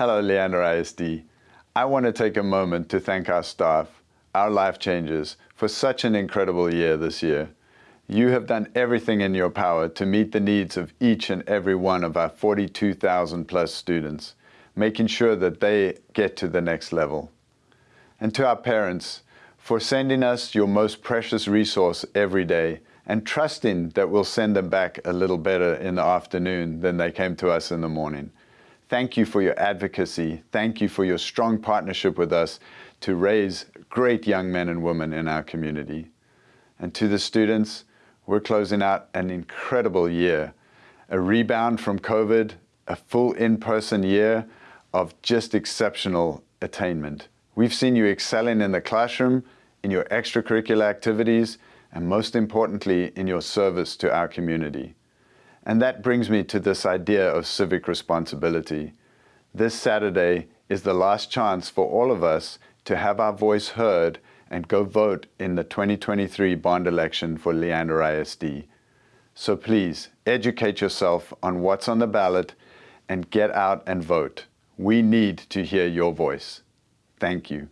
Hello, Leander ISD. I want to take a moment to thank our staff, our life changers, for such an incredible year this year. You have done everything in your power to meet the needs of each and every one of our 42,000 plus students, making sure that they get to the next level. And to our parents, for sending us your most precious resource every day and trusting that we'll send them back a little better in the afternoon than they came to us in the morning. Thank you for your advocacy. Thank you for your strong partnership with us to raise great young men and women in our community. And to the students, we're closing out an incredible year. A rebound from COVID, a full in-person year of just exceptional attainment. We've seen you excelling in the classroom, in your extracurricular activities, and most importantly, in your service to our community. And that brings me to this idea of civic responsibility. This Saturday is the last chance for all of us to have our voice heard and go vote in the 2023 bond election for Leander ISD. So please, educate yourself on what's on the ballot and get out and vote. We need to hear your voice. Thank you.